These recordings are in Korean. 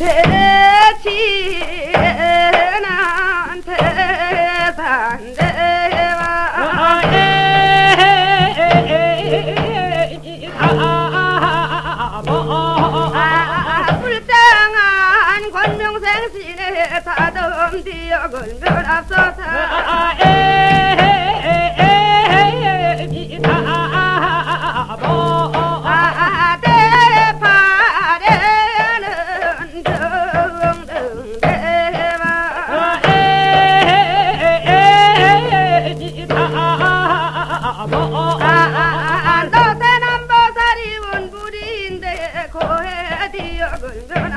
대치난 태산대와 아, 불쌍한 권명생신의 다듬 디역을 면 앞서서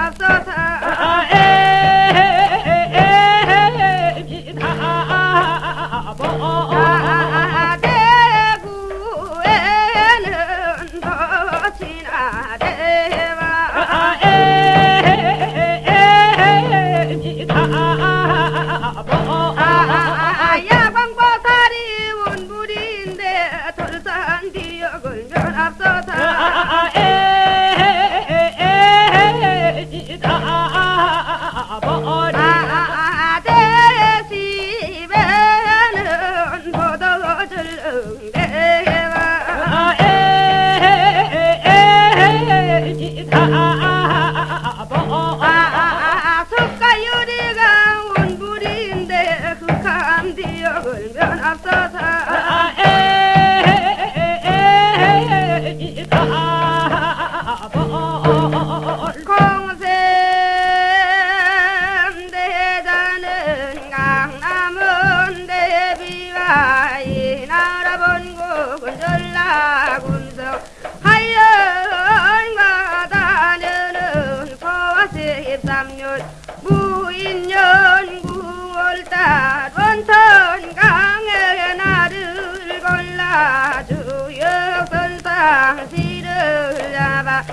앞서서 아, 대구에는 도치나 대와 아, 앞서서 응대와 13년 무인년 9월달 원천 강에 나를 골라 주역선상 시를 잡아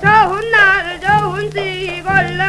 좋은 날 좋은 시 골라